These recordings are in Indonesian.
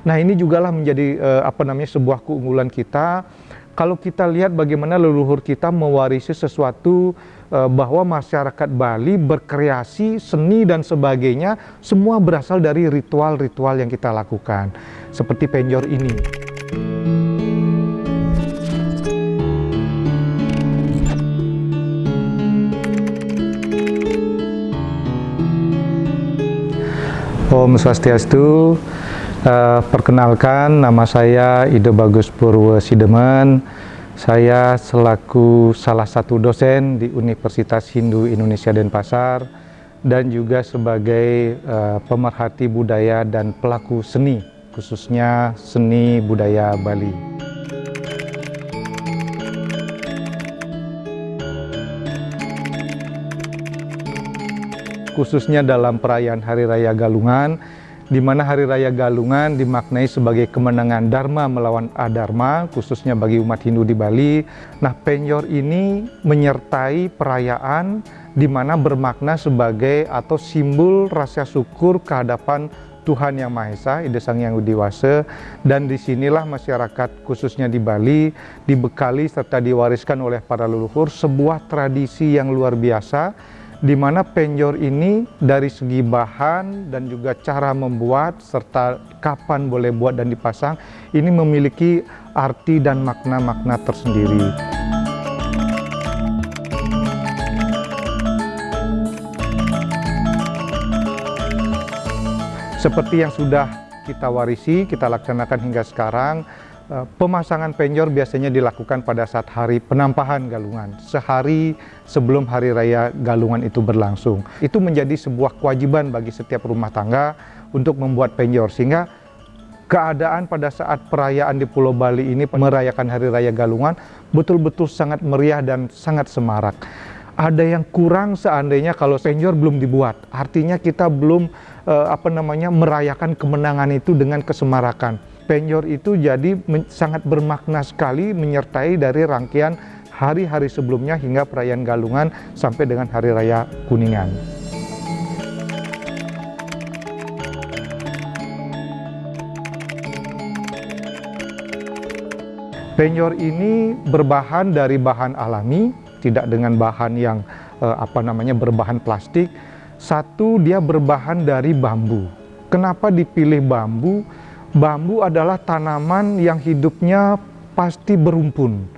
Nah ini jugalah menjadi uh, apa namanya sebuah keunggulan kita. Kalau kita lihat bagaimana leluhur kita mewarisi sesuatu uh, bahwa masyarakat Bali berkreasi, seni dan sebagainya semua berasal dari ritual-ritual yang kita lakukan. Seperti penjor ini. Om Swastiastu. Uh, perkenalkan, nama saya Ido Bagus Purwo Sidemen. Saya selaku salah satu dosen di Universitas Hindu Indonesia Denpasar dan juga sebagai uh, pemerhati budaya dan pelaku seni, khususnya seni budaya Bali. Khususnya dalam perayaan Hari Raya Galungan, di mana Hari Raya Galungan dimaknai sebagai kemenangan Dharma melawan Adharma, khususnya bagi umat Hindu di Bali. Nah, penyor ini menyertai perayaan di mana bermakna sebagai atau simbol rasa syukur kehadapan Tuhan Yang Maha Esa, Ide Sang Yang Widiwasa, dan di sinilah masyarakat khususnya di Bali dibekali serta diwariskan oleh para leluhur sebuah tradisi yang luar biasa di mana penjor ini dari segi bahan dan juga cara membuat serta kapan boleh buat dan dipasang ini memiliki arti dan makna-makna tersendiri. Seperti yang sudah kita warisi, kita laksanakan hingga sekarang, pemasangan penjor biasanya dilakukan pada saat hari penampahan galungan, sehari sebelum hari raya galungan itu berlangsung. Itu menjadi sebuah kewajiban bagi setiap rumah tangga untuk membuat penjor, sehingga keadaan pada saat perayaan di Pulau Bali ini merayakan hari raya galungan betul-betul sangat meriah dan sangat semarak. Ada yang kurang seandainya kalau penjor belum dibuat, artinya kita belum eh, apa namanya merayakan kemenangan itu dengan kesemarakan penyor itu jadi sangat bermakna sekali menyertai dari rangkaian hari-hari sebelumnya hingga perayaan Galungan sampai dengan Hari Raya Kuningan. Penyor ini berbahan dari bahan alami, tidak dengan bahan yang eh, apa namanya berbahan plastik. Satu, dia berbahan dari bambu. Kenapa dipilih bambu? Bambu adalah tanaman yang hidupnya pasti berumpun.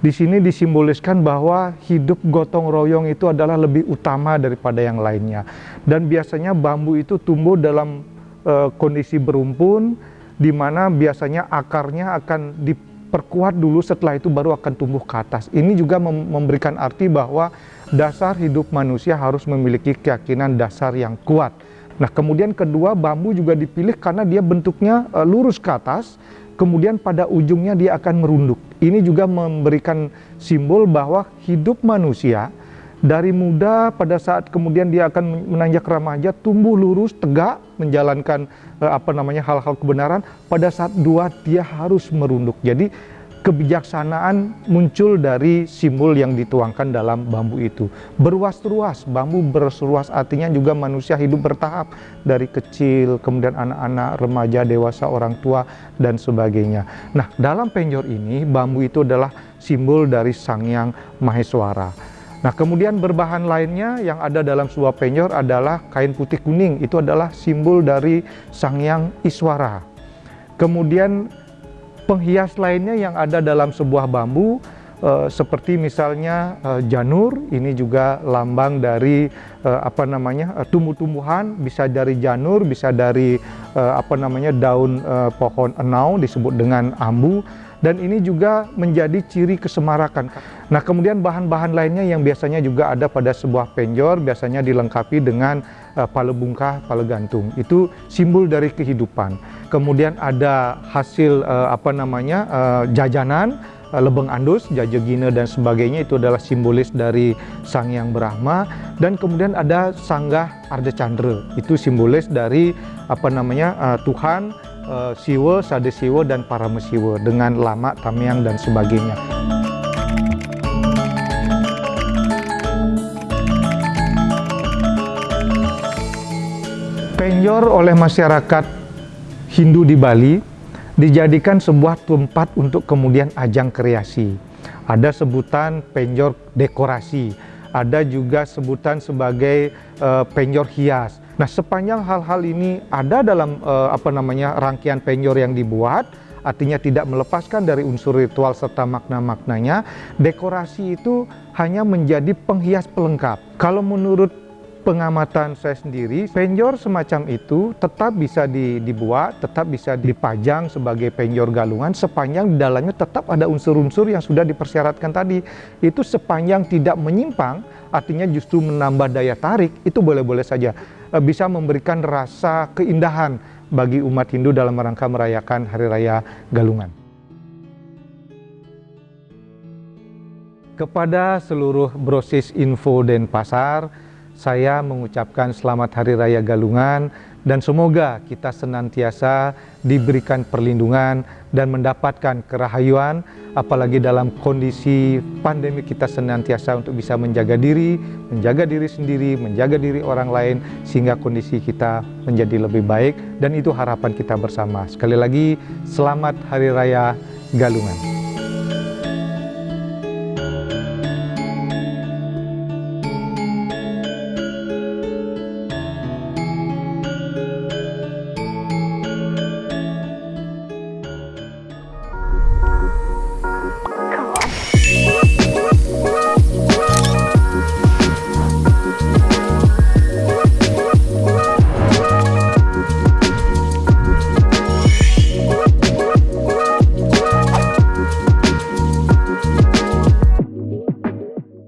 Di sini disimboliskan bahwa hidup gotong royong itu adalah lebih utama daripada yang lainnya. Dan biasanya bambu itu tumbuh dalam uh, kondisi berumpun, di mana biasanya akarnya akan diperkuat dulu, setelah itu baru akan tumbuh ke atas. Ini juga mem memberikan arti bahwa dasar hidup manusia harus memiliki keyakinan dasar yang kuat Nah kemudian kedua bambu juga dipilih karena dia bentuknya uh, lurus ke atas, kemudian pada ujungnya dia akan merunduk. Ini juga memberikan simbol bahwa hidup manusia dari muda pada saat kemudian dia akan menanjak remaja tumbuh lurus tegak menjalankan uh, apa namanya hal-hal kebenaran pada saat dua dia harus merunduk. Jadi kebijaksanaan muncul dari simbol yang dituangkan dalam bambu itu. Beruas-ruas, bambu beruas artinya juga manusia hidup bertahap dari kecil, kemudian anak-anak, remaja, dewasa, orang tua, dan sebagainya. Nah, dalam penjor ini, bambu itu adalah simbol dari Sang Yang Maheswara. Nah, kemudian berbahan lainnya yang ada dalam sebuah penjor adalah kain putih kuning. Itu adalah simbol dari Sang Yang Iswara. Kemudian penghias lainnya yang ada dalam sebuah bambu uh, seperti misalnya uh, janur ini juga lambang dari uh, apa namanya uh, tumbuh-tumbuhan bisa dari janur bisa dari apa namanya daun pohon enau disebut dengan ambu dan ini juga menjadi ciri kesemarakan. Nah kemudian bahan-bahan lainnya yang biasanya juga ada pada sebuah penjor biasanya dilengkapi dengan uh, pale bungkah, pale gantung. Itu simbol dari kehidupan. Kemudian ada hasil uh, apa namanya uh, jajanan, lebeng andus, jajegina dan sebagainya itu adalah simbolis dari Sang Yang Brahma dan kemudian ada sanggah Arda Chandra. Itu simbolis dari apa namanya uh, Tuhan uh, Siwa, Sade Siwa, dan Paramesiwa dengan lama, Tamyang, dan sebagainya. Penjor oleh masyarakat Hindu di Bali dijadikan sebuah tempat untuk kemudian ajang kreasi. Ada sebutan penjor dekorasi, ada juga sebutan sebagai uh, penjor hias. Nah, sepanjang hal-hal ini ada dalam uh, apa namanya rangkaian penjor yang dibuat, artinya tidak melepaskan dari unsur ritual serta makna-maknanya, dekorasi itu hanya menjadi penghias pelengkap. Kalau menurut pengamatan saya sendiri, penjor semacam itu tetap bisa dibuat, tetap bisa dipajang sebagai penjor galungan sepanjang di dalamnya tetap ada unsur-unsur yang sudah dipersyaratkan tadi. Itu sepanjang tidak menyimpang, artinya justru menambah daya tarik, itu boleh-boleh saja. E, bisa memberikan rasa keindahan bagi umat Hindu dalam rangka merayakan Hari Raya Galungan. Kepada seluruh brosis info Denpasar, saya mengucapkan selamat Hari Raya Galungan dan semoga kita senantiasa diberikan perlindungan dan mendapatkan kerahayuan apalagi dalam kondisi pandemi kita senantiasa untuk bisa menjaga diri, menjaga diri sendiri, menjaga diri orang lain sehingga kondisi kita menjadi lebih baik dan itu harapan kita bersama. Sekali lagi selamat Hari Raya Galungan.